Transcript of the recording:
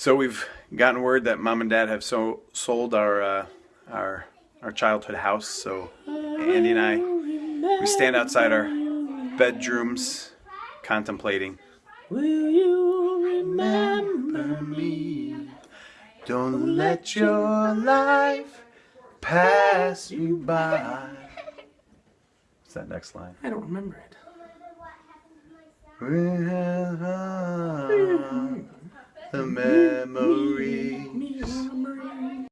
So we've gotten word that mom and dad have so sold our uh, our our childhood house. So Andy and I we stand outside our bedrooms contemplating. Will you remember me? Don't let your life pass you by. What's that next line? I don't remember it. The memories